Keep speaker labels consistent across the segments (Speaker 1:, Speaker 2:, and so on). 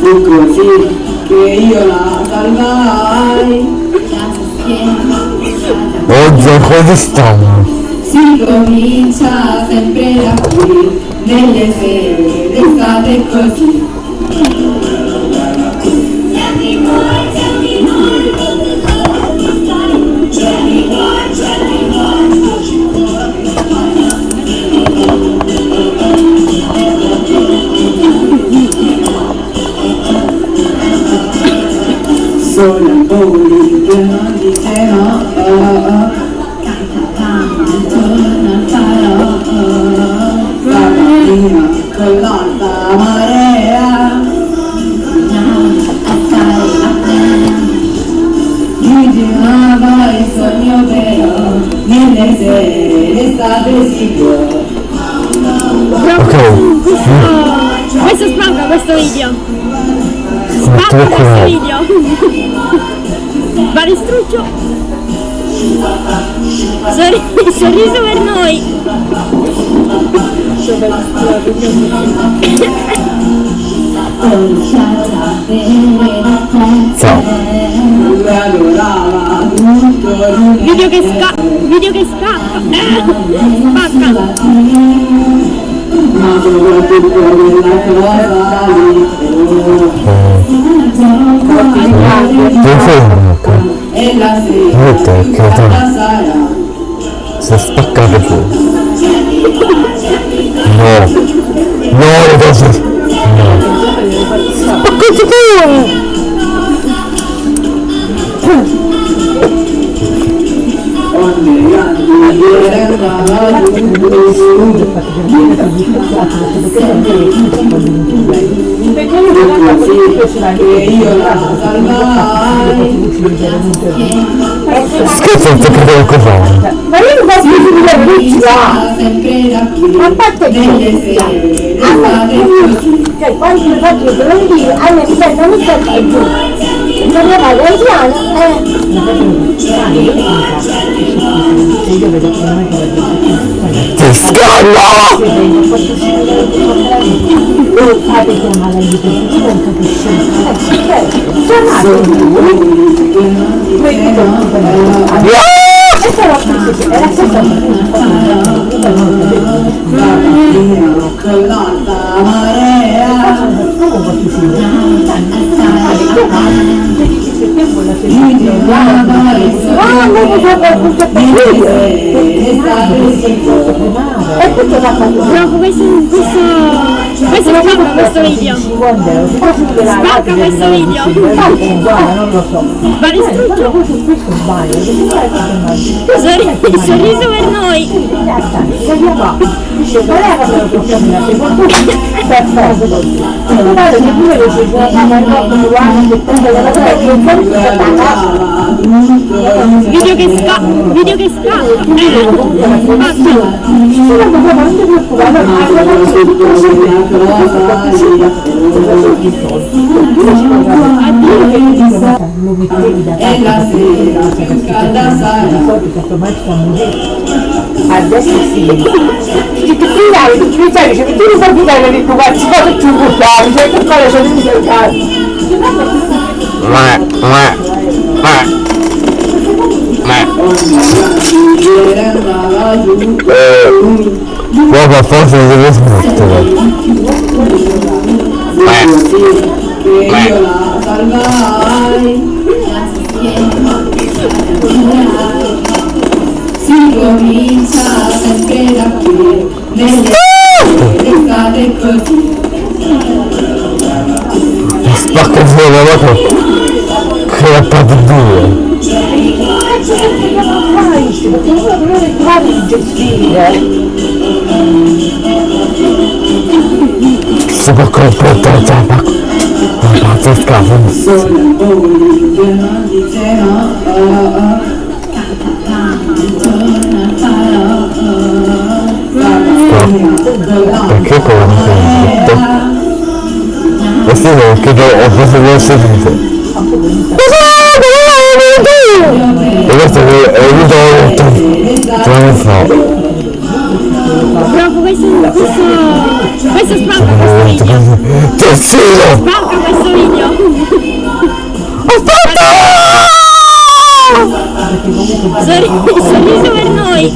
Speaker 1: Fu così che io la salvai
Speaker 2: piena
Speaker 3: Oddio, cosa stiamo?
Speaker 2: si comincia sempre da qui nelle sere d'estate così
Speaker 3: Ok,
Speaker 4: Questo, spacca questo video. Spacca questo video. Va distruggo. Sorri- sorriso per noi.
Speaker 3: Ciao.
Speaker 4: Video che scappa. Video che scappa. Eh, spacca.
Speaker 1: Ma soprattutto quella cosa giù che io la salvai
Speaker 3: Scherzo, non ti credevo cosa.
Speaker 5: Ma io non posso
Speaker 1: da qui
Speaker 5: A parte che-
Speaker 1: d'estate così
Speaker 5: Cioè, quando mi faccio i dolori, a me mi sento giù. Non mi vado al piano, eh.
Speaker 3: Ti scallo!
Speaker 5: E questo va fatto
Speaker 4: No, questo, questo, questo spacca questo video. Spacca questo video. Va distruggo.
Speaker 5: Questo sbaglio,
Speaker 4: Sorri- sorriso per noi.
Speaker 5: Dice, qual era la? Secondo me, perfetto. E guarda che pure che ci sono una cosa uguale che prende la sta
Speaker 4: Video che scappa. Video che scappa. Eh, spacca.
Speaker 5: Solo che non ti preoccupare, ma
Speaker 1: e la sera calda sarà
Speaker 5: Adesso sì. Ti tirare, ti tirare, cioè tu non puoi tirare di tuo cazzo, cosa tu buttavi, cioè che cosa c'è dentro il cazzo.
Speaker 3: Ma, ma, ma. Ma.
Speaker 1: ieri andava giù
Speaker 3: Guarda, forse devo smettere.
Speaker 1: fu così. Che io la salvai si comincia sempre da perché cosa hai detto?
Speaker 3: Questo è che ho preso due
Speaker 5: sedute. E questo è che è
Speaker 3: venuto tre anni fa. Proprio questo, questo,
Speaker 1: questo spacca questo cioè, video. Terzino! Spacca questo video!
Speaker 2: Aspetta! Sorriso, sorriso per
Speaker 1: noi!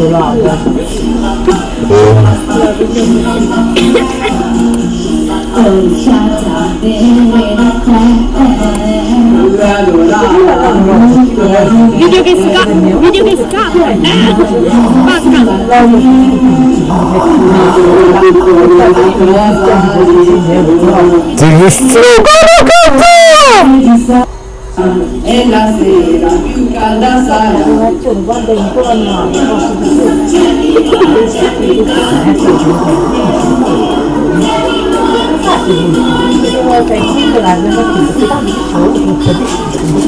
Speaker 1: Video che scappa,
Speaker 3: video che scappa, eh! Basta! Ti distrugo la en la acera y un caldazara. cái khi là nó chỉ
Speaker 5: cái tác dụng xấu của một cái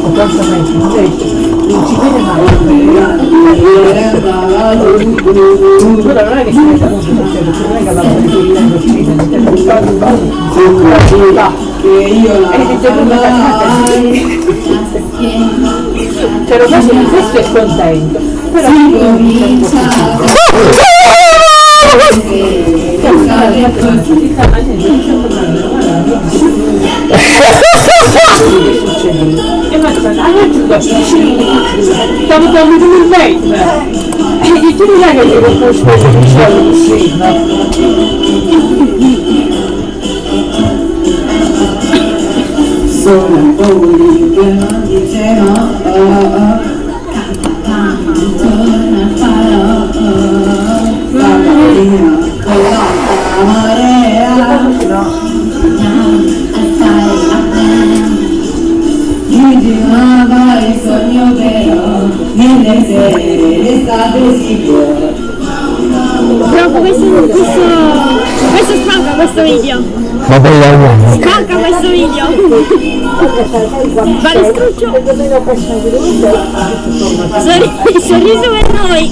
Speaker 3: của
Speaker 5: con sau này vấn đề thì chỉ
Speaker 6: biết là lúc đó
Speaker 5: là cái gì đó là cái gì là
Speaker 3: cái gì là
Speaker 7: cái gì là cái gì là
Speaker 1: cái gì là cái gì là cái gì là cái gì là cái gì là cái gì là cái
Speaker 7: gì là cái gì là cái
Speaker 1: Cioè lo faccio di questo è contento. Però certo e ma aiuto, stavo tornando in mente. Eh. E tu non è che ti ho
Speaker 7: fatto un po' di 있었는데 우리 이제 어
Speaker 5: Preoccupazione questo, questo, questo spacca questo video
Speaker 3: Ma poi la uomo.
Speaker 5: Manca questo video. vale Balestruccio. Sorri sorriso per noi.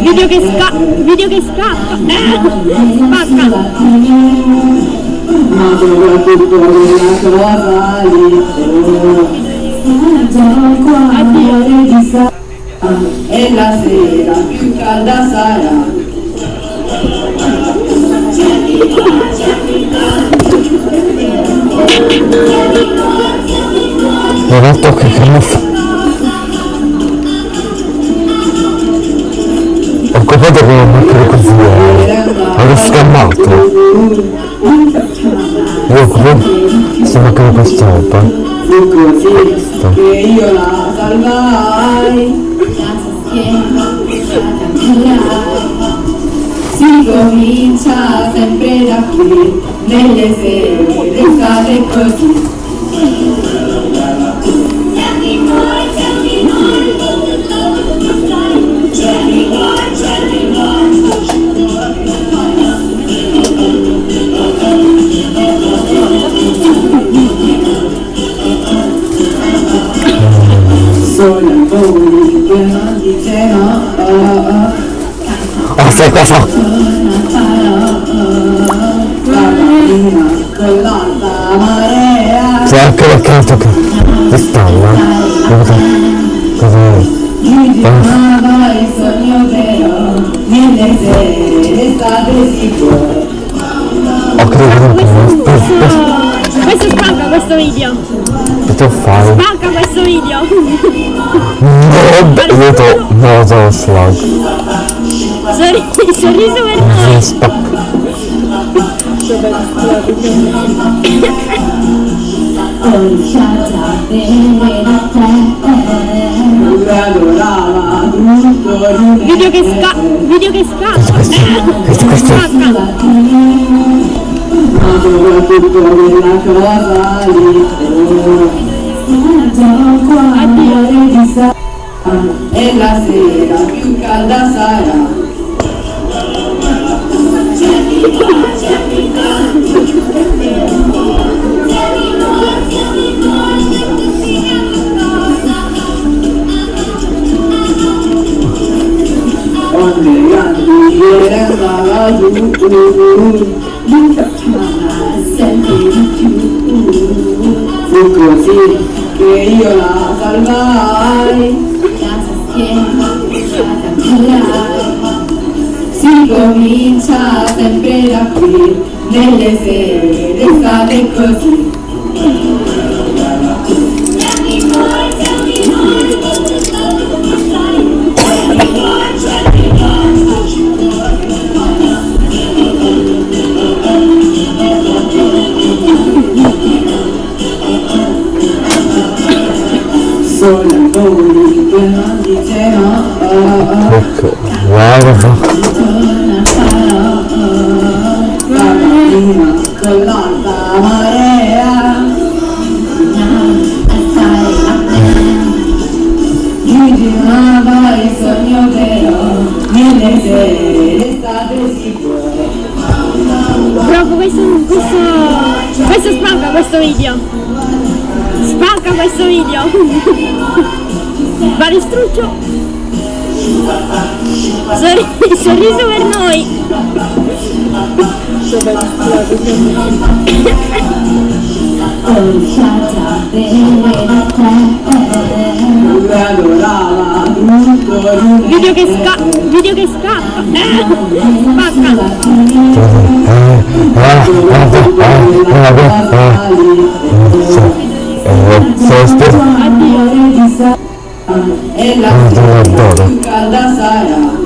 Speaker 5: Video che, scappa video che scappa. Eh, spacca
Speaker 7: ma soprattutto una cosa lì
Speaker 6: mangia il cuore
Speaker 7: di sa e la sera più calda sarà
Speaker 3: Però tocca che non fa Ho comprato con una macchina così eh. Ho riscammato io qui sono con
Speaker 7: quest'opera. Questo. Che io la salvai. Si comincia sempre da qui, nelle sere, l'estate così. 어,
Speaker 3: 쎄꺼서 제가
Speaker 7: 그렇게 계속
Speaker 3: 있었나? 여기서
Speaker 7: 그래서 Girava il sogno vero nelle sere state sicure.
Speaker 3: Ho creduto
Speaker 5: questo, questo, questo, questo, questo video
Speaker 3: che tu fai?
Speaker 5: Spacca questo video!
Speaker 3: No, io to, no, to schlag.
Speaker 5: Sorri, sorriso per noi.
Speaker 7: Spacca.
Speaker 5: Video che sca... Video che sca...
Speaker 3: Questo, questo,
Speaker 5: che questo
Speaker 7: ma soprattutto della cosa libero.
Speaker 6: Gioco a cuore
Speaker 7: di sera e la sera più calda sarà.
Speaker 1: Onde
Speaker 2: grandi, grandi, grandi, grandi, grandi, grandi, grandi, sempre più
Speaker 1: Fu così che io la salvai.
Speaker 2: Casa schiena casa cambiare
Speaker 1: Si comincia sempre da qui Nelle sere d'estate così può
Speaker 4: Proprio questo, questo, questo spacca questo video. Spacca questo video. Va distrutto. Sorri- sorriso per noi. Video che scappa. Video che scappa. Eh, spacca. Addio.
Speaker 1: E la calda sarà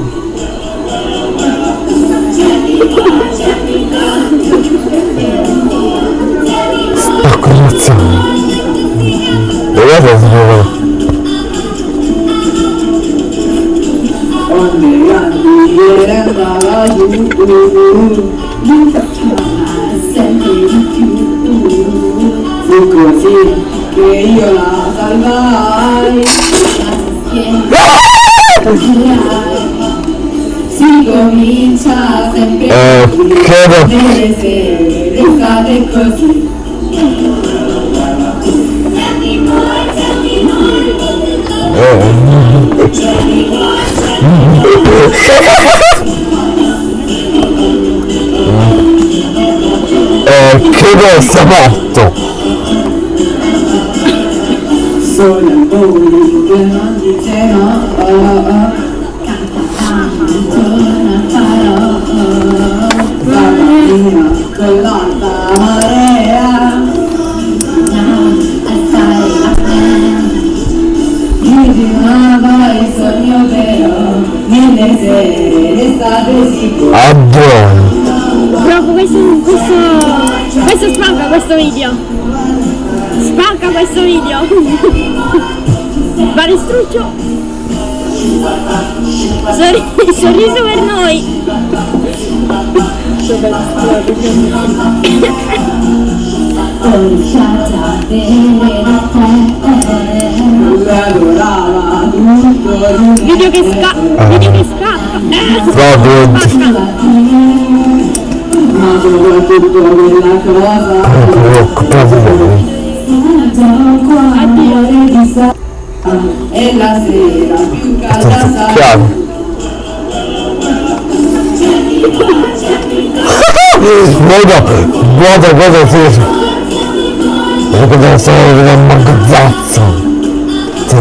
Speaker 2: sempre di più
Speaker 1: Fu così che io la salvai
Speaker 2: casa schiena
Speaker 1: Si comincia sempre
Speaker 3: Eh, credo.
Speaker 1: Sere d'estate così
Speaker 3: Eh, credo sia morto.
Speaker 1: Solo voi che non dice no oh, oh. Mattina con l'alta marea
Speaker 2: assai a
Speaker 1: Mi girava il sogno vero Nelle sere d'estate si può.
Speaker 4: Proprio questo, questo, questo spacca questo video. Spacca questo video. Va distrutto. Sorri- sorriso per noi.
Speaker 1: Lui adorava tutto l'universo
Speaker 4: Video che scappa. Video che scappa. Eh, spacca.
Speaker 1: Ma soprattutto quella cosa
Speaker 3: di.
Speaker 4: Addio.
Speaker 1: è la sera più calda sarà
Speaker 3: Chiaro. Guarda, guarda, guarda, sì. Perché deve essere un magazzazzo. Sì,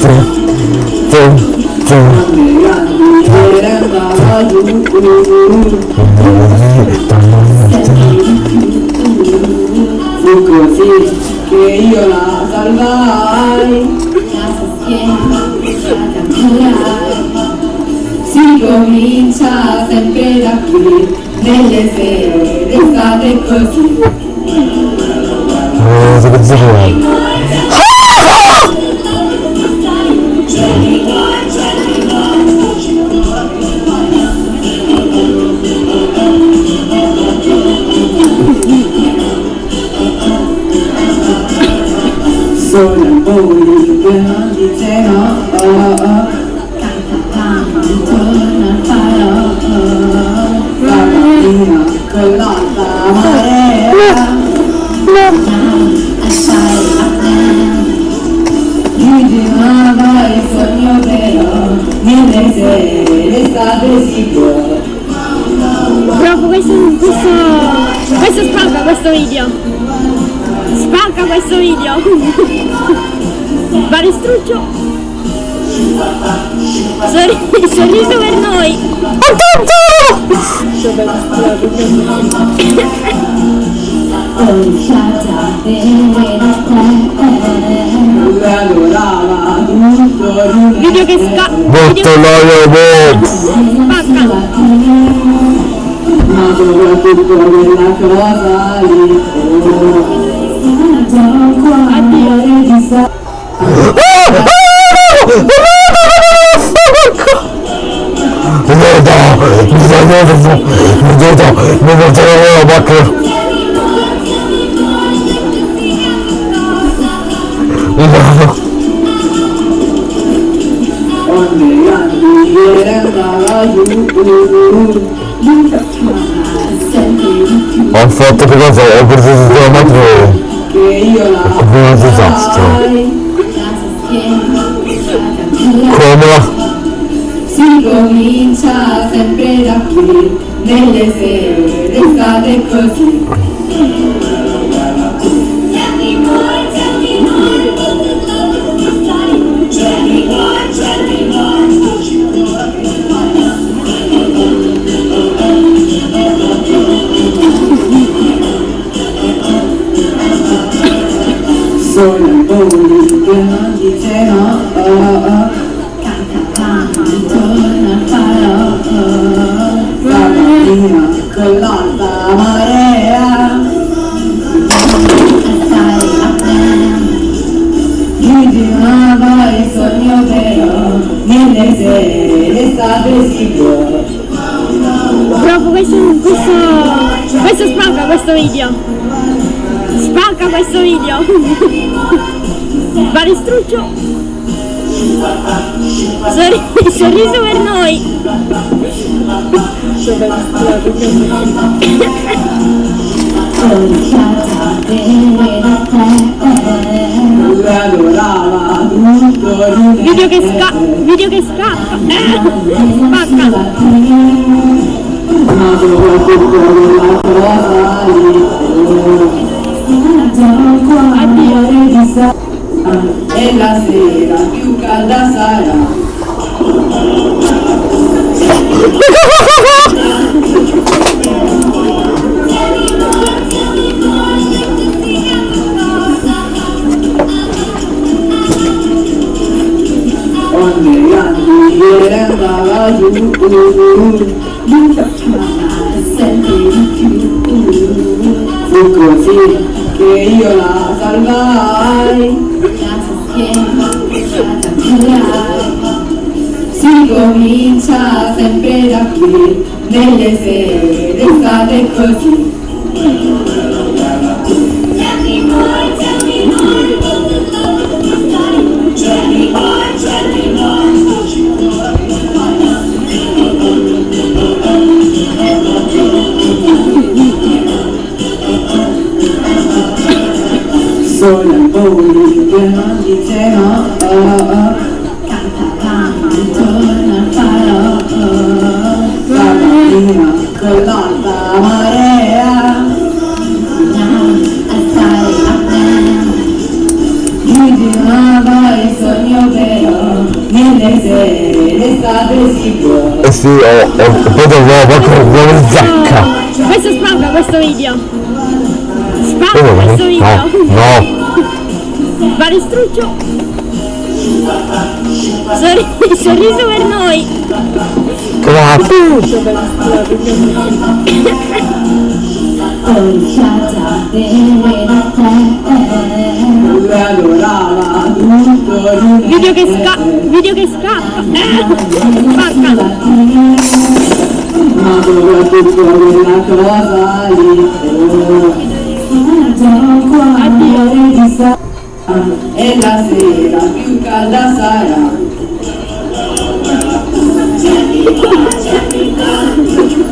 Speaker 3: sì, sì, sì.
Speaker 1: Ieri andava giù Fu così che io la salvai
Speaker 2: casa schiena casa
Speaker 1: Si comincia sempre da qui Nelle sere d'estate così
Speaker 3: Eh, che cazzo vuoi?
Speaker 1: Solo voi che con l'alta marea
Speaker 2: assai a
Speaker 1: Mi girava il sogno vero Nelle sere d'estate si può
Speaker 4: questo, questo, questo spacca questo video. Spacca questo video. Balestruccio. Sorri- sorriso per noi.
Speaker 1: di
Speaker 4: Video che sca... Video
Speaker 3: noio, boh.
Speaker 4: spacca.
Speaker 1: ma soprattutto quella cosa lì
Speaker 4: Addio.
Speaker 3: La macchina!
Speaker 1: ogni grandi che andava giù
Speaker 3: Ho fatto che cosa? Ho preso
Speaker 1: che io la
Speaker 3: come un disastro. Come?
Speaker 1: Comincia sempre da qui nelle sere d'estate così. Sono i voli che
Speaker 4: spacca questo video. Spacca questo video. Balestruccio. Sorri- sorriso per noi. Video che sca... Video che scappa. Spacca.
Speaker 1: E la sera più calda sarà fu così che io la salvai
Speaker 2: la schiena lasciata curare
Speaker 1: si comincia sempre da qui nelle sere dice no oh, oh.
Speaker 2: torna farò
Speaker 1: stamattina con l'alta marea
Speaker 2: stai a me
Speaker 1: mi girava il sogno però nelle sere d'estate si può
Speaker 3: Eh sì, ho, ho, poi dovevo proprio come zacca.
Speaker 4: Questo spacca questo video.
Speaker 3: Come?
Speaker 4: questo
Speaker 3: No,
Speaker 4: video.
Speaker 3: no.
Speaker 4: Balestruccio. Sorri- sorriso per noi. Video che sca... Video che scappa. Spacca.
Speaker 1: lì
Speaker 4: Addio.
Speaker 1: E la sera più calda sarà.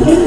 Speaker 1: ogni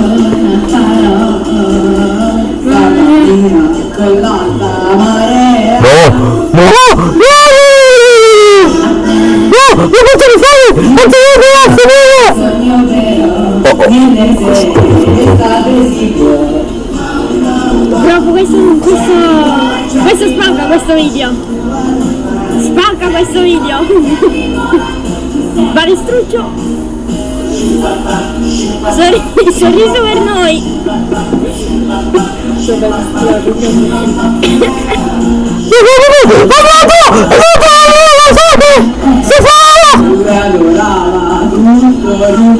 Speaker 4: video. Spacca questo video. Balestruccio. Sorri- sorriso per noi.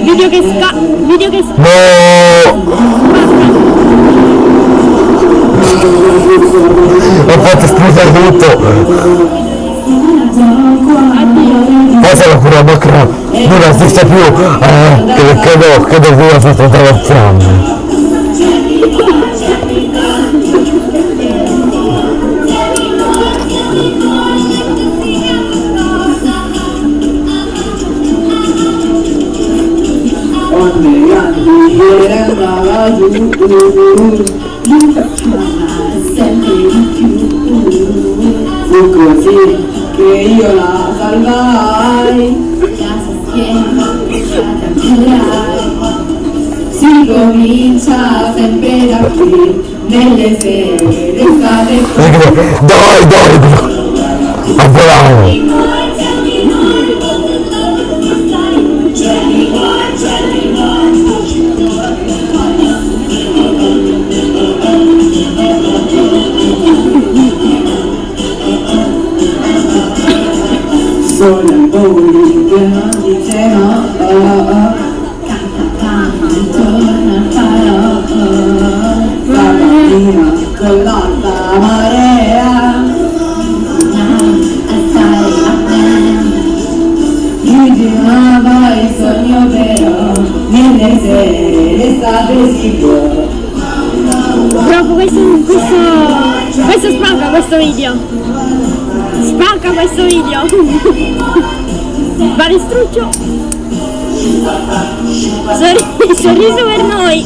Speaker 4: Video che sca... Video che sca...
Speaker 3: No! Ho fatto esplodere tutto! Poi se la cura macra non esiste più! Eh, che credo, credo che io ho fatto tre
Speaker 1: andava giù
Speaker 2: sempre di più,
Speaker 1: fu così che io la salvai
Speaker 2: casa girai,
Speaker 1: si comincia sempre da qui nelle sere d'estate
Speaker 3: Dai, dai! A volare!
Speaker 4: Proprio questo, questo, questo spacca questo video. Spacca questo video. Balestruccio. Sorri- sorriso per noi.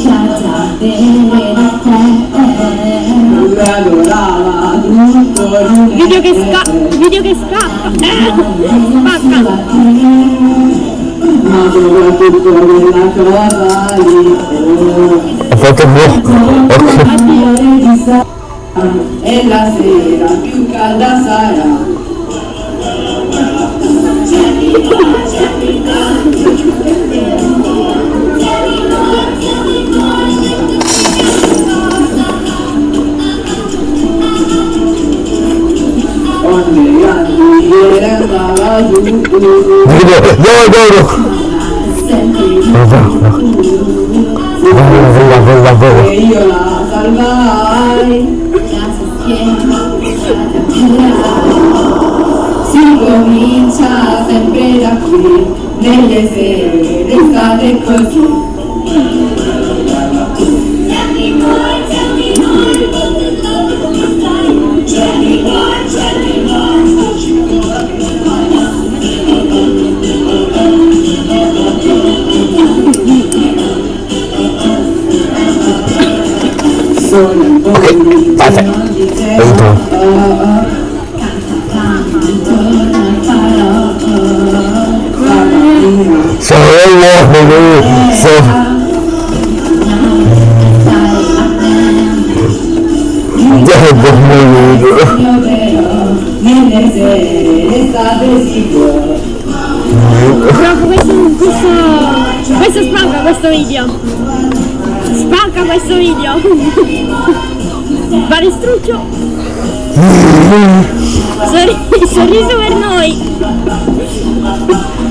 Speaker 2: lasciata
Speaker 4: Video che sca... Video che scappa. Eh, spacca.
Speaker 1: ma soprattutto quella cosa lì oh.
Speaker 3: Ho fatto buono! Ok!
Speaker 1: e la sera più calda sarà
Speaker 3: No, no, no! Vola, vola, vola!
Speaker 1: e io la salvai si comincia sempre da qui nelle sere d'estate così si può
Speaker 4: Proprio questo, questo, questo spacca questo video.
Speaker 1: Spacca questo video! Fare struccio! Sorri- sorriso per noi!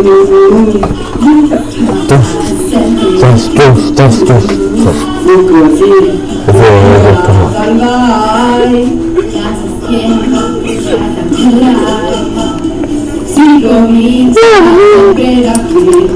Speaker 3: Tos, tos, tos, tos.
Speaker 5: fu così
Speaker 3: Vero,
Speaker 5: salvai
Speaker 8: Casa spiena Lasciata girare
Speaker 5: si comincia anche da qui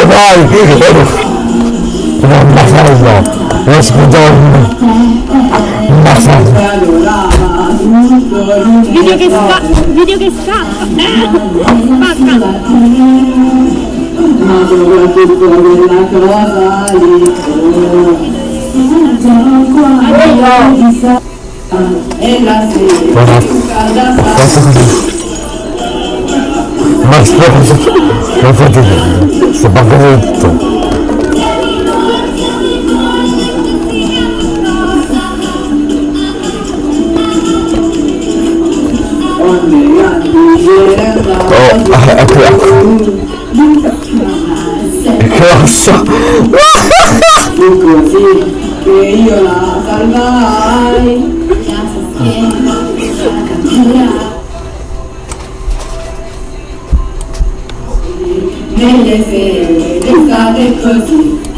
Speaker 3: No, dai! Non la fallo! Non scudorno! Non la fallo!
Speaker 5: adorava tutto il
Speaker 1: Video che scappa! Video che scappa! Spacca!
Speaker 5: ma soprattutto quella cosa lì e la sera
Speaker 3: Guarda,
Speaker 5: più calda sarà
Speaker 3: questo così. Ma scusa, non fate niente, sto
Speaker 5: andava
Speaker 3: Oh, ecco. Che ossa!
Speaker 5: fu così che io la salvai
Speaker 8: girare
Speaker 5: d'estate così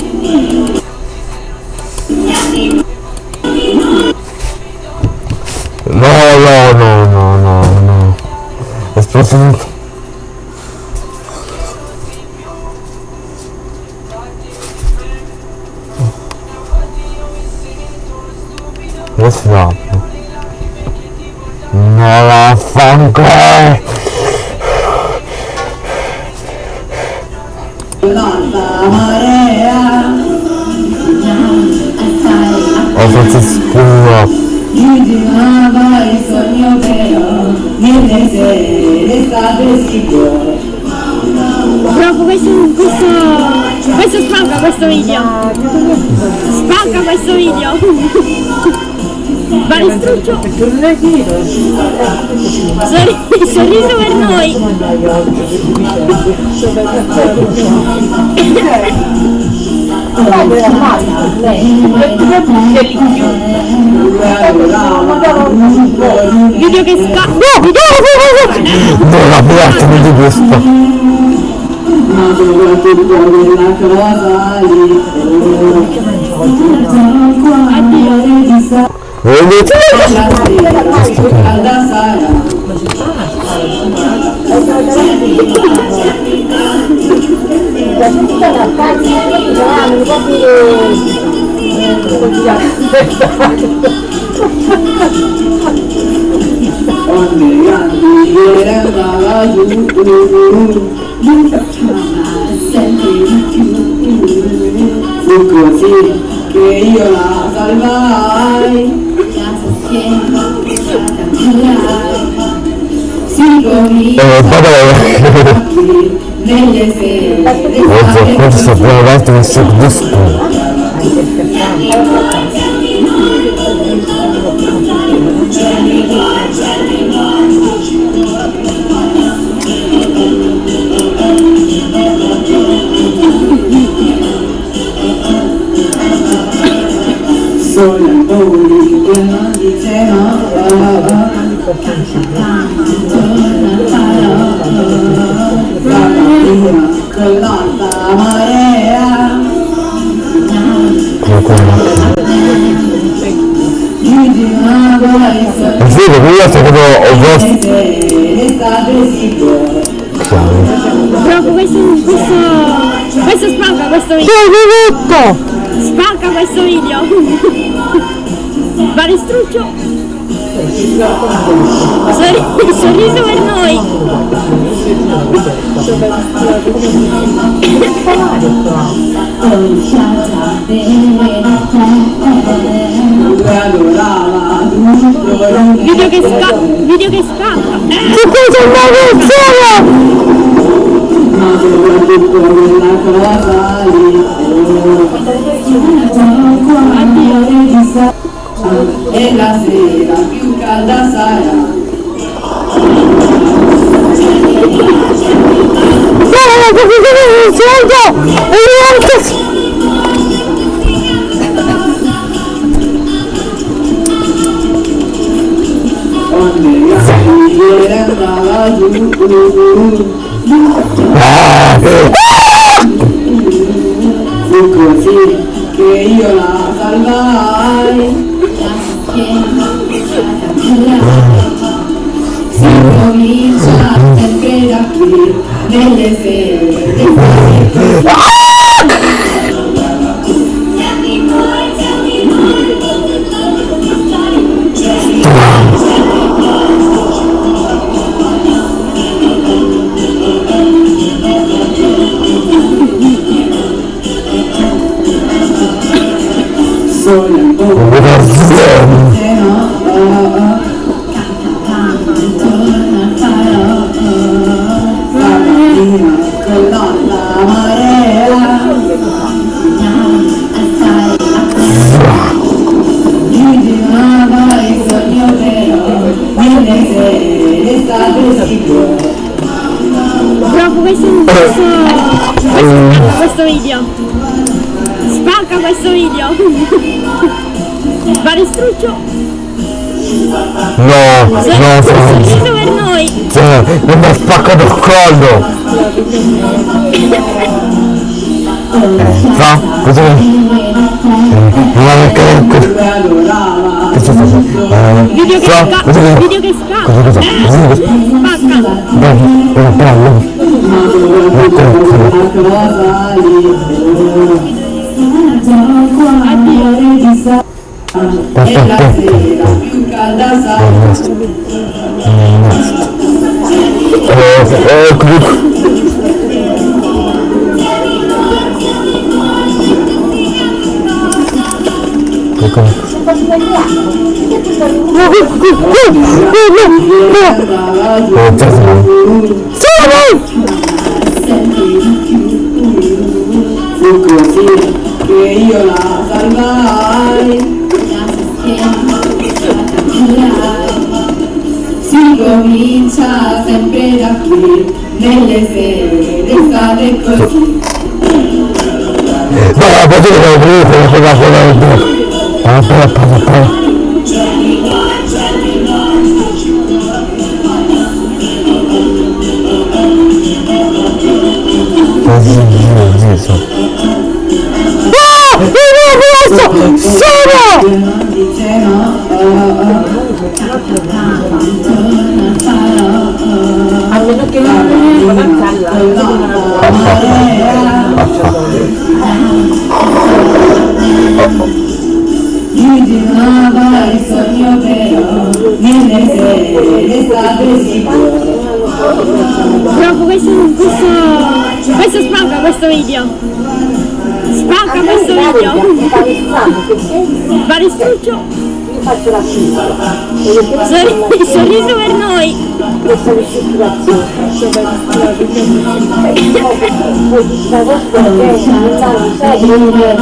Speaker 1: Sorri- sorriso per noi! Video che scappa!
Speaker 3: Non la piatto di questo.
Speaker 5: ma cosa lì
Speaker 3: Vedete?
Speaker 5: la sera più calda sarà ogni anno che andava giù
Speaker 8: sempre di più
Speaker 5: fu così
Speaker 1: che io la salvai
Speaker 3: Eh, vabbè.
Speaker 1: qui nelle sere
Speaker 3: Oggi questo più avanti mi sto sì, perché io proprio ho visto.
Speaker 4: Proprio questo, questo, questo spacca questo video. Spacca questo video. Vale struccio. Sorri- sorriso per noi. Video che scappa. Video che scappa.
Speaker 3: Che cosa
Speaker 1: quella cosa lì E la sera que yo la salvaré. Si comincia sempre da qui Nelle No,
Speaker 3: Franz.
Speaker 4: per noi.
Speaker 3: Non mi ha spaccato il collo. Eh, fa? Cosa Ma che...
Speaker 1: Dove adorava
Speaker 3: Che sta facendo? Eh, fa? Cosa che...
Speaker 4: Video che scappa.
Speaker 3: Cosa cosa? Cosa che...
Speaker 4: Spacca.
Speaker 3: Dai, era bello.
Speaker 1: quella cosa lì E la sera più calda sarà
Speaker 3: Eh, eh, comunque...
Speaker 1: andava giù
Speaker 3: Eh,
Speaker 1: Comincia sempre da qui Nelle sere d'estate così
Speaker 3: No, la potete ho preso quella quella quella. Ah, però, però, però. Ah! Visto! Sono!
Speaker 4: Proprio questo, questo, questo spacca questo video. Spacca questo video. Baristuccio.
Speaker 5: Io faccio la
Speaker 4: Il sorriso per noi.
Speaker 5: Da che non è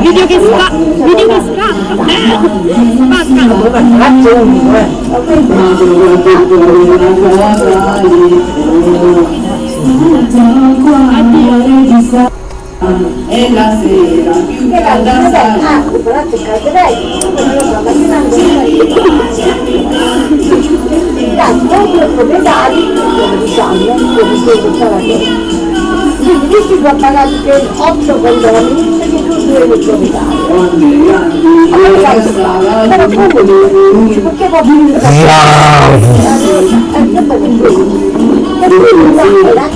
Speaker 4: Video che spa- video che scappa. Eh, Spacca.
Speaker 5: Eh.
Speaker 1: E la sera più calda sarà
Speaker 5: Ah, però c'è calderei, non lo so, ma io non Dai, dopo proprietari, diciamo, come dicevo, che quindi questi sono pagati per 8 condoni perché tu due le proprietari. Allora faccio fare, però come perché può finire da e quindi la
Speaker 1: la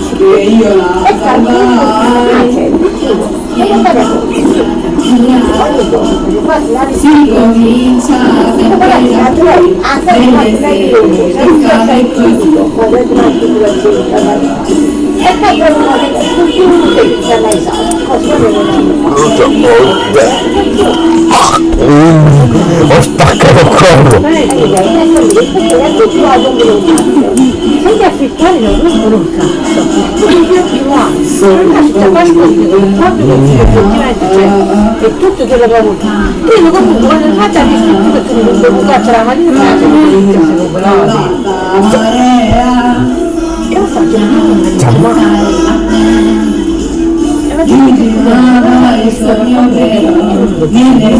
Speaker 5: e calmino e non va bene. Ogni giorno, quasi la
Speaker 1: si comincia sempre da qui
Speaker 5: Ah, sai, ma lei dice, sei sempre critico, quando è una situazione e poi trovo che tutti i che ci hanno esatto, cosa non
Speaker 3: Ho spaccato il collo.
Speaker 5: Senti africani non rompono un cazzo, non una città quasi così,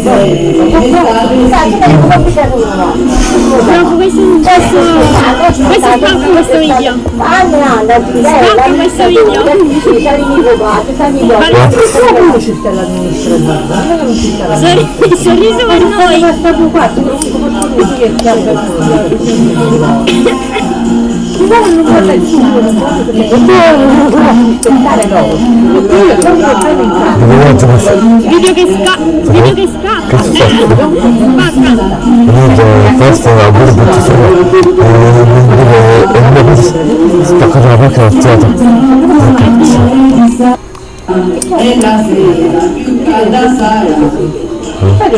Speaker 1: sere
Speaker 4: Dopo questo, questo, questo spacca questo video.
Speaker 5: Spacca
Speaker 4: questo video. Sorri- sorriso per noi.
Speaker 5: Ma tu non dire che è guarda il
Speaker 3: sta?
Speaker 4: Video che scappa. Video che scappa.
Speaker 3: Che questo è un gruppo di. E pezzo spaccato la macchina al teatro.
Speaker 1: e la sera più calda sarà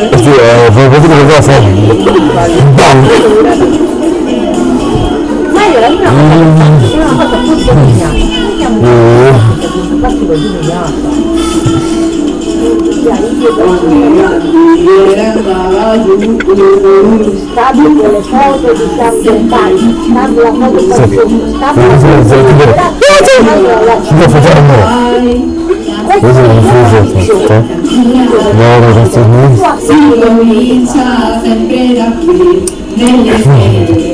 Speaker 3: E sì, eh, vuoi vedere cosa? Bam!
Speaker 5: Stabile le foto di San Stabile la foto di San Stabile
Speaker 3: Sì, sì, sì,
Speaker 5: la
Speaker 3: Lo facciamo! Questo è un fuso, No, ragazzi, non
Speaker 1: si comincia sempre da qui nelle sere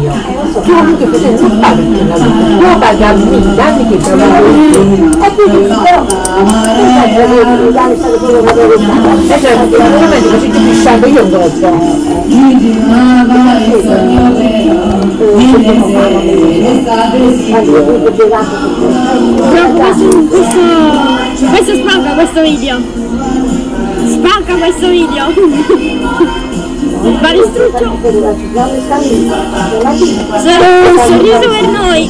Speaker 5: può perché non non è che perché posso fare la lui, tu hai ha fatto un come sono da, fatto un po' di lavoro, aspetta, non è un problema mio. Tu anche se non fare più la vita, a me, dammi che la E quindi però, tu sai che devi dare stato quello che devi fare. E cioè, sicuramente così ti pisciando io
Speaker 4: questo, questo spacca questo video. Spacca questo video. Baristruccio. Sor- sorriso per noi.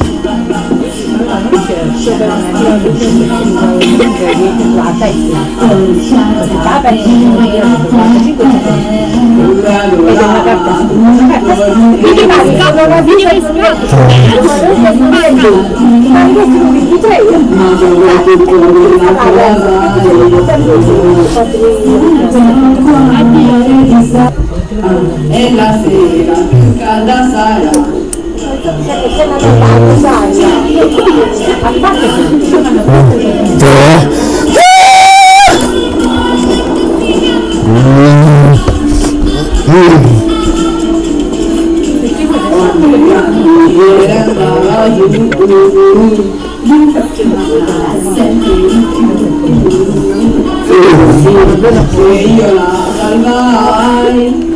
Speaker 4: Video
Speaker 1: e la sera più calda sarà andava giù
Speaker 5: che io la salvai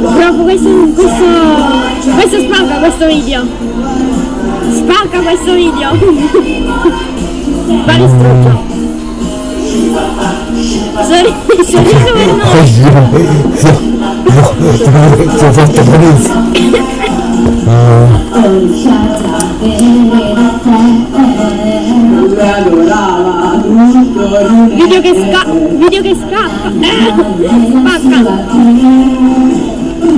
Speaker 9: Proprio questo, questo, questo spacca questo video. Spacca questo video. Vale strutto. Sorri- Sorriso per noi.
Speaker 3: Ti ho fatto benissimo!
Speaker 5: tutto
Speaker 9: Video che scappa. Video che scappa. Eh, Spacca.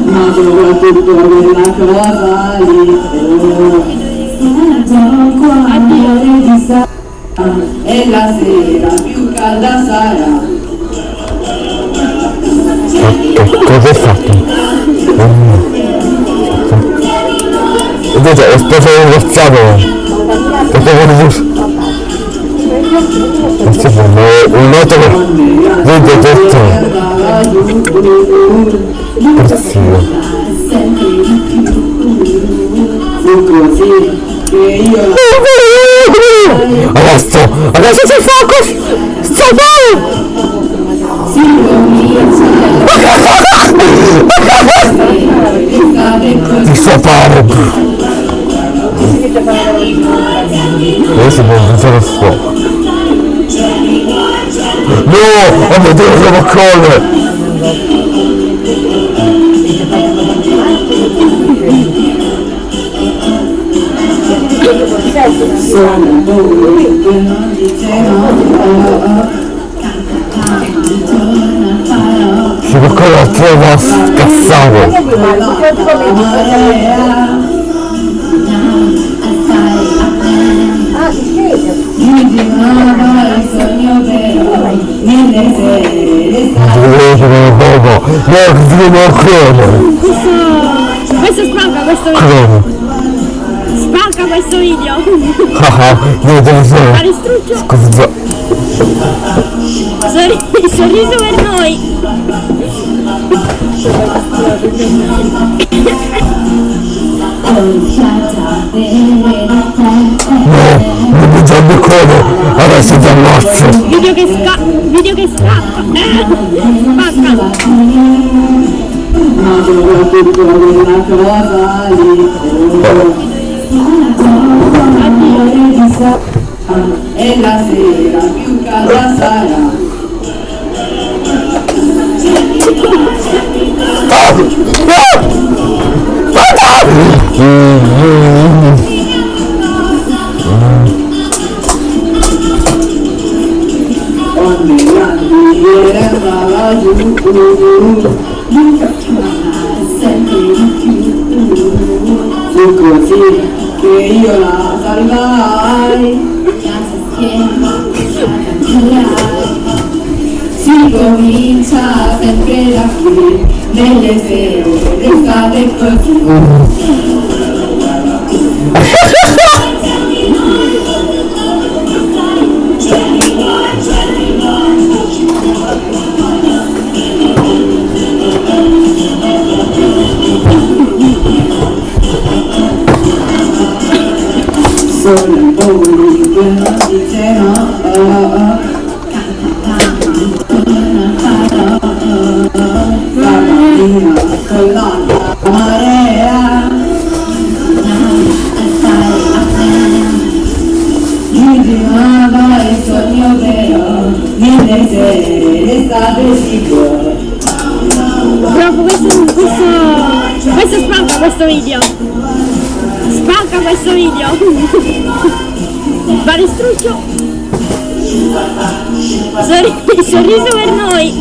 Speaker 5: ma soprattutto quella cosa lì
Speaker 9: Addio.
Speaker 5: e la sera più calda sarà
Speaker 3: cosa hai fatto? Invece è stato ringraziato il sì, un che vede detto perfino
Speaker 5: fu la
Speaker 3: adesso adesso si fa così sta bene ti sto fare adesso può pensare fuoco. No oh mio dio siamo a colle
Speaker 5: sono voi che non dicevano
Speaker 3: si può colle a trova scassare
Speaker 5: marea
Speaker 10: Ah, si scende.
Speaker 5: mi girava il sogno vero nelle sere l'estate
Speaker 3: Dovevo dire dopo, no, ti devo a colle
Speaker 9: Questo, questo spacca questo video.
Speaker 3: come?
Speaker 9: Spacca questo video.
Speaker 3: Ah ah, io devo fare
Speaker 9: Vale strutto.
Speaker 3: scusa
Speaker 9: Sorri- Sorriso per noi.
Speaker 3: no, non mi già come adesso ti ammazzo
Speaker 9: Video che scappa. Video che scappa. Spacca.
Speaker 5: Ma soprattutto quella cosa lì
Speaker 9: Addio.
Speaker 5: e la sera più calda sarà ogni grande era laggiù fu così che io la salvai si comincia sempre da qui nelle l'estate così sono voi che non dicevano la mattina con l'alta marea mi girava il sogno vero nelle sere l'estate si può
Speaker 9: Proprio questo, questo, questo spacca questo video.
Speaker 4: Questo video! Va distrutto! Sorri- sorriso per noi!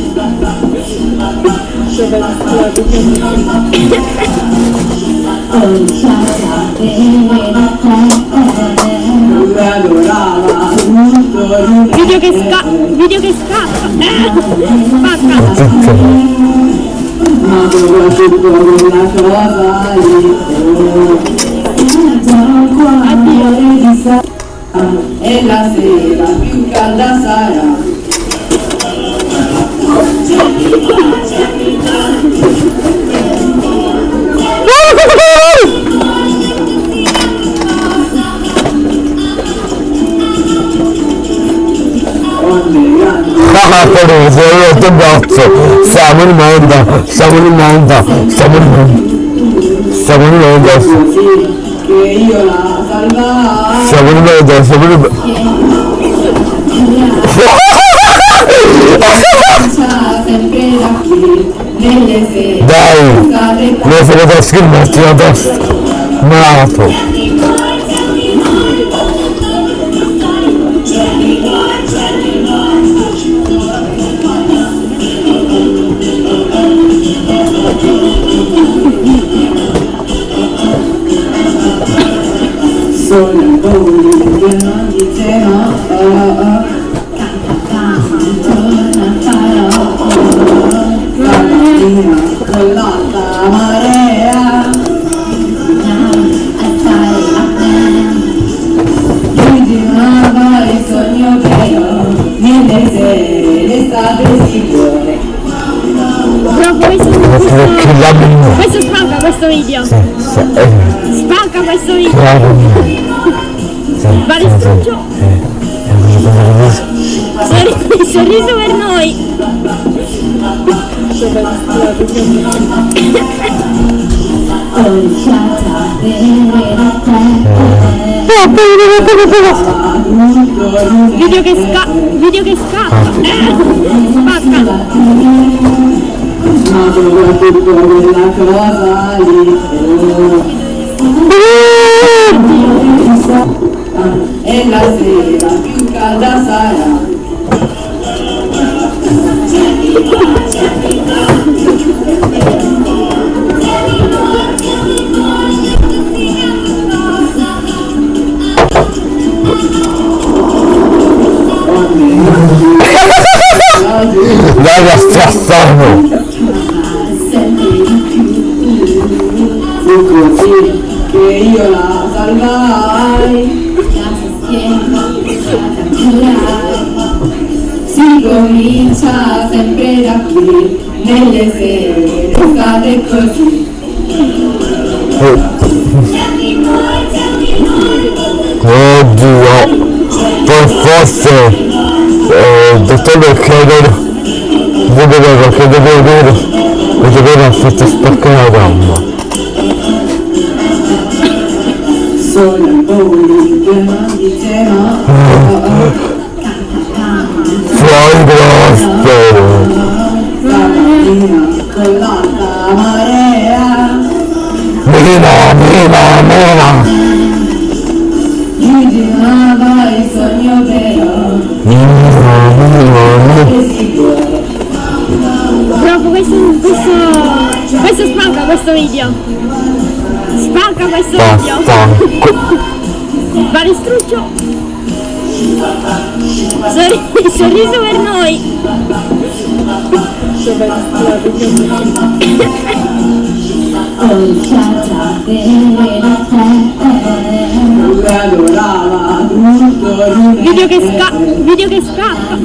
Speaker 4: Video che scappa! Video che scappa! Spacca!
Speaker 1: ma soprattutto quella cosa lì
Speaker 4: Addio!
Speaker 1: e la sera più calda sarà
Speaker 3: Teresa, io ti abbozzo. Siamo in mondo, siamo in mondo, siamo in mondo. Siamo in mondo,
Speaker 1: così che io la salvai
Speaker 3: siamo in mondo, siamo in mondo.
Speaker 1: Sa sempre
Speaker 3: se ne può scriverti la testa. Malato.
Speaker 1: solo il bowling che non dice no oh, oh. Stamattina con l'alta marea Mi girava il sogno che ho nelle sere d'estate sicure
Speaker 4: Bro, questo, questo, questo spacca questo video! Spacca questo video! Va distrutto! Sorri- sorriso per noi! Video che scappa! Video che scappa! Spacca!
Speaker 1: Ma soprattutto quella cosa lì e la sera più calda sarà d'estate così
Speaker 3: Oddio. Per forse. Eh, dottore chiedere. Vedevo che dovevo dire. Mi doveva farti spaccare la gamba.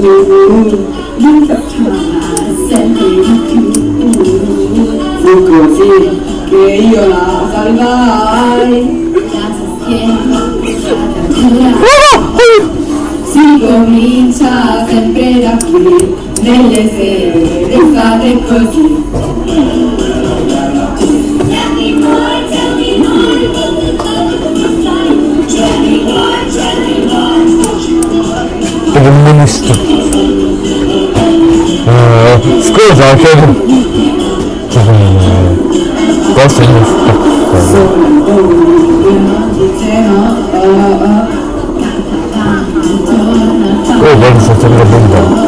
Speaker 1: andava su fu così che io la salvai
Speaker 2: La schiena curare
Speaker 1: Si comincia sempre da qui Nelle sere d'estate così
Speaker 3: per il ministro Eh, scusa che posso
Speaker 1: Sono un po' dice no oh, oh.
Speaker 3: oh guarda sta sempre bomba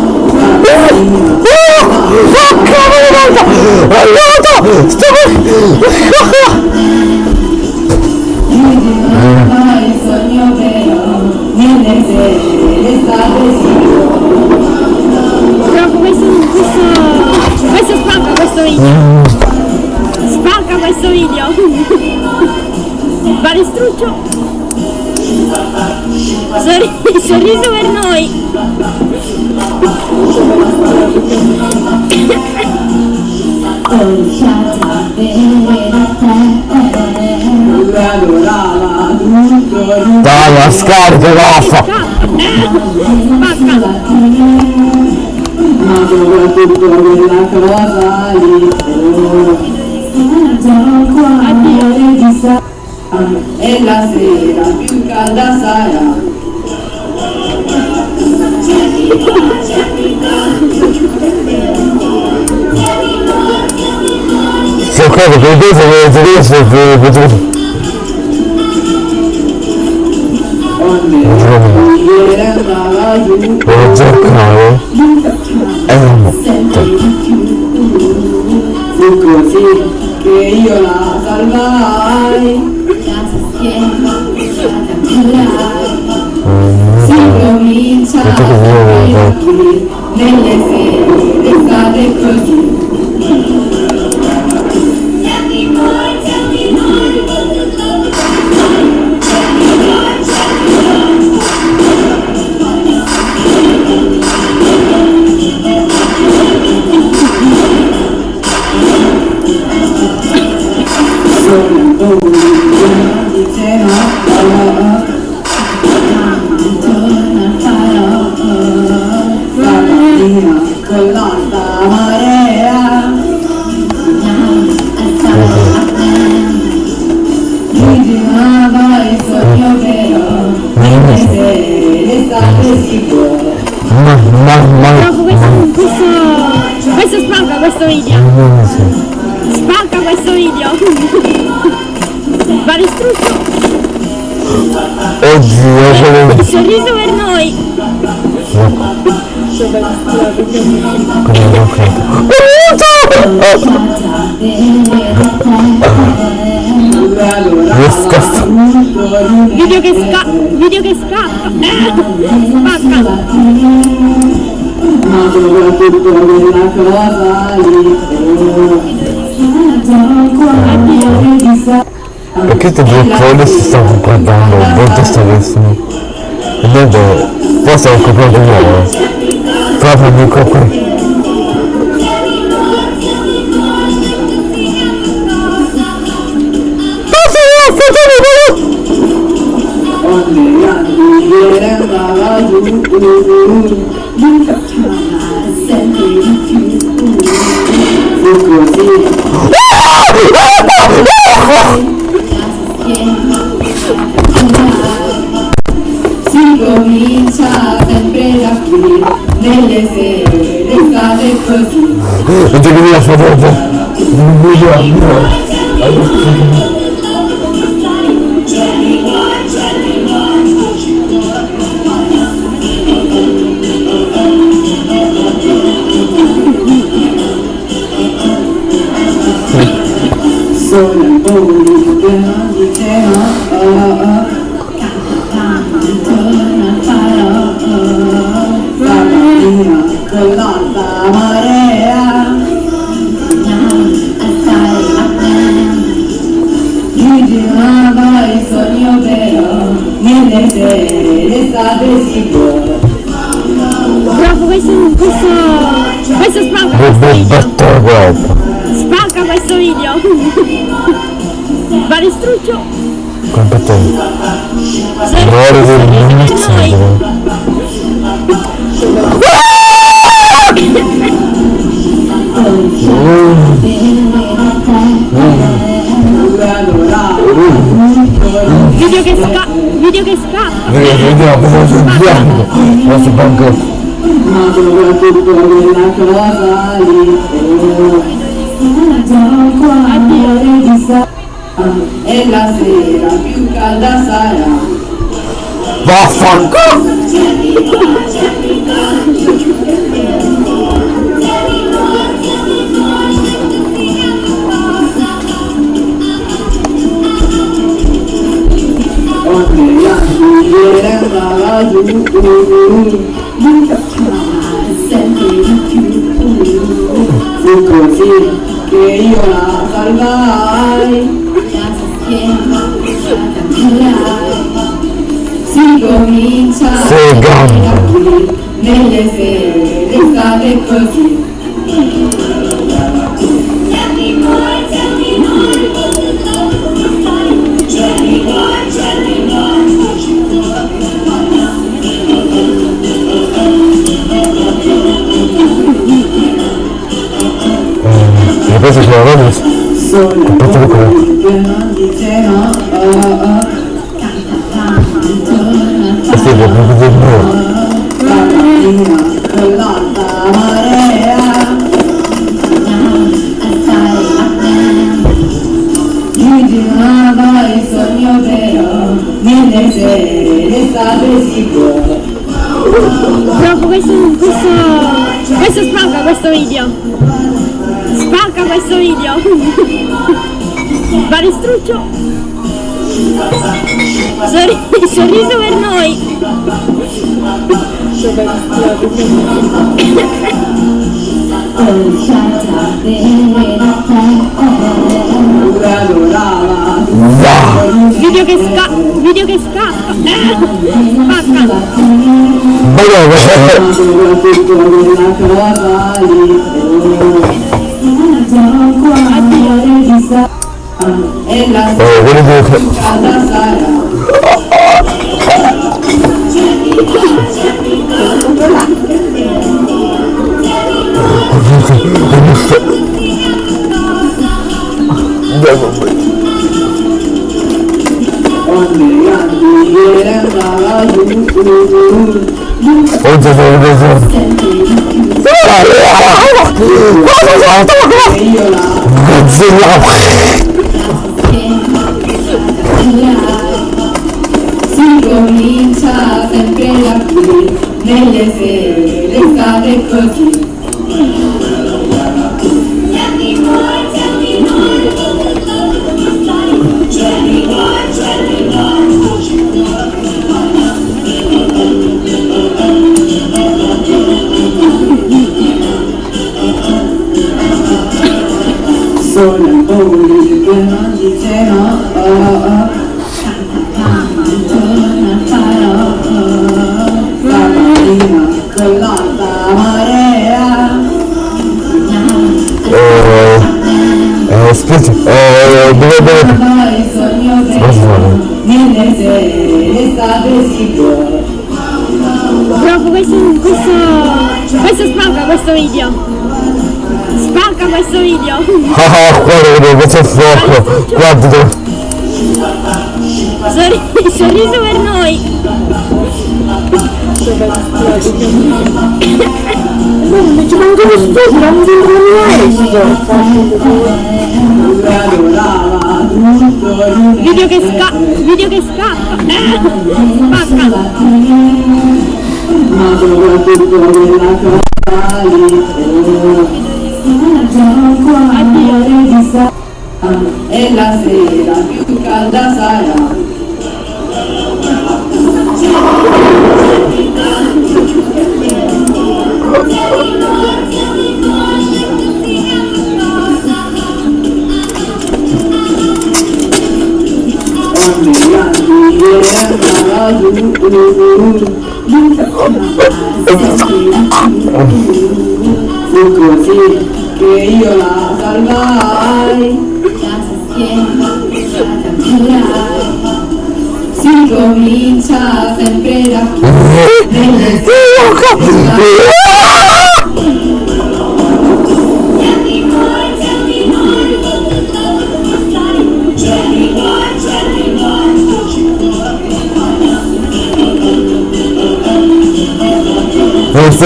Speaker 3: Oh, cavolo, aiuto! Sto...
Speaker 1: Ma
Speaker 4: sorriso per noi.
Speaker 3: Dai, la scarica!
Speaker 4: Spacca.
Speaker 1: Ma soprattutto quella cosa lì E la sera più calda sarà
Speaker 3: Se che questo che tedesco che potevo...
Speaker 1: Onde ieri andava giù.
Speaker 3: Devo cercare e non metto.
Speaker 1: Fu così che io la salvai.
Speaker 2: La schiena curare
Speaker 1: Si comincia a sapere qui Nelle sere d'estate così Sono un
Speaker 3: Aiuto! Disgust.
Speaker 4: Video che sca... Video che scappa. Spacca.
Speaker 1: Ma soprattutto quella cosa lì Addio di sa
Speaker 3: Perché
Speaker 1: andava giù
Speaker 2: sempre
Speaker 1: fu così che io la salvai
Speaker 2: la schiena cambiare
Speaker 1: si comincia
Speaker 3: Sei gamba.
Speaker 1: Che non dice no oh, oh.
Speaker 3: Questo è proprio del mio.
Speaker 1: girava il sogno però nelle sere l'estate si può
Speaker 4: Proprio questo, questo, questo spacca questo video. Spacca questo video. Palestruccio. Sorri- sorriso per noi. Video che scappa. Video che scappa. Spacca.
Speaker 3: Ma no,
Speaker 1: ma soprattutto quella cosa lì
Speaker 4: Addio.
Speaker 1: e la
Speaker 3: Oh, quello che...
Speaker 1: calda sarà ogni anno ieri andava giù
Speaker 3: Oggi sono preso.
Speaker 1: e io la si comincia sempre da qui nelle sere l'estate così
Speaker 4: Proprio questo, questo, questo spacca questo video. Spacca questo video.
Speaker 3: Ah, ah, guarda, questo è fuoco. Guarda.
Speaker 4: Sorri- sorriso per noi.
Speaker 5: ci non mi sembrano
Speaker 1: pure adorava tutto giù
Speaker 4: Video che scappa. Video che scappa. Eh, spacca.
Speaker 1: ma soprattutto quella cosa lì
Speaker 4: Addio.
Speaker 1: e la sera più calda sarà Yo conocí a salvar las
Speaker 3: esquinas.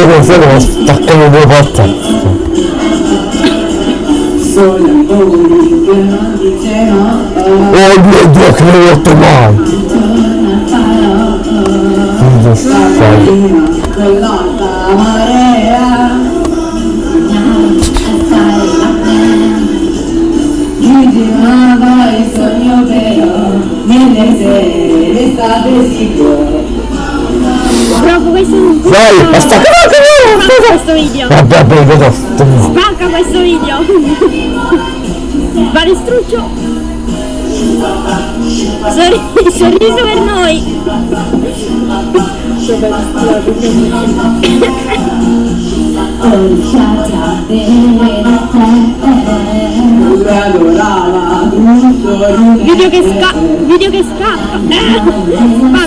Speaker 3: Cose lo staccano due
Speaker 1: no
Speaker 3: Oh mio Dio che non ho detto mai! Cosa stai?
Speaker 1: Ritirava il sogno però nelle sere l'estate si
Speaker 4: Proprio questo, questo,
Speaker 3: Dai, basta che
Speaker 4: spacca questo video.
Speaker 3: Vabbè, poi vedo.
Speaker 4: Spacca questo video. Balestruccio. Sorri- sorriso per noi. Video che scappa. Video che scappa. Eh,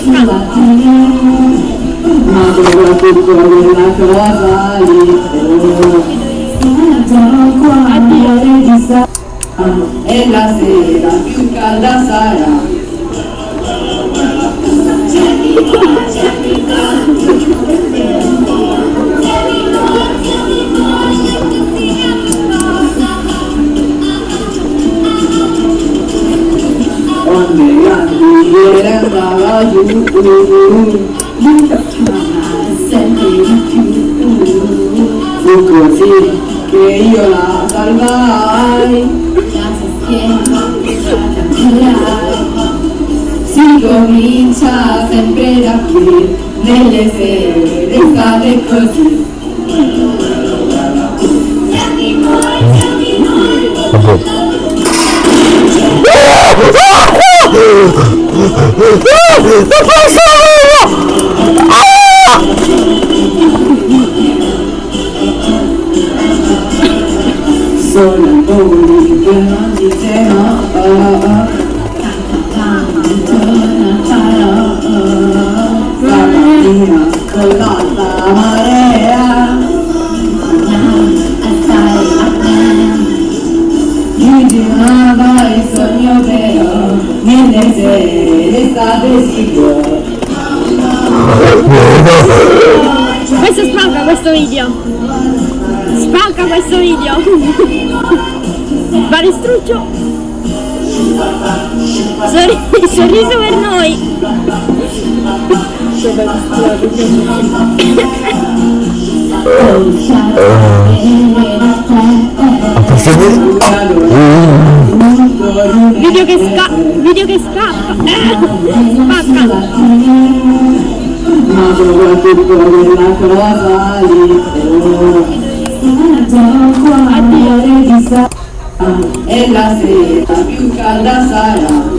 Speaker 4: Spacca.
Speaker 1: Ma soprattutto quella cosa lì sono qua
Speaker 4: Addio.
Speaker 1: di sa e la sera più calda sarà onde grandi ieri andava giù
Speaker 2: sempre
Speaker 1: fu così che io la salvai
Speaker 2: la schiena giurai
Speaker 1: Si comincia sempre da qui, nelle sere d'estate così.
Speaker 3: Vabbè. Non posso!
Speaker 1: Sono nelle sere d'estate si può.
Speaker 4: Questo spacca questo video. Spacca questo video. Balestruccio. Sorri- sorriso per noi.
Speaker 3: Dire?
Speaker 4: Video che scappa. Video che scappa. Eh, Spacca.
Speaker 1: ma soprattutto quella cosa lì sono qua
Speaker 4: Addio.
Speaker 1: e la sera più calda sarà